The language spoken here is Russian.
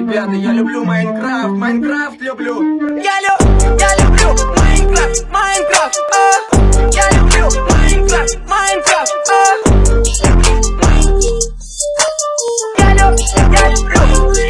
ребята, я люблю Майнкрафт, Майнкрафт люблю. Я, лю я люблю Майнкрафт, Майнкрафт, а. Я люблю Майнкрафт, Майнкрафт, а. Я люблю, я люблю.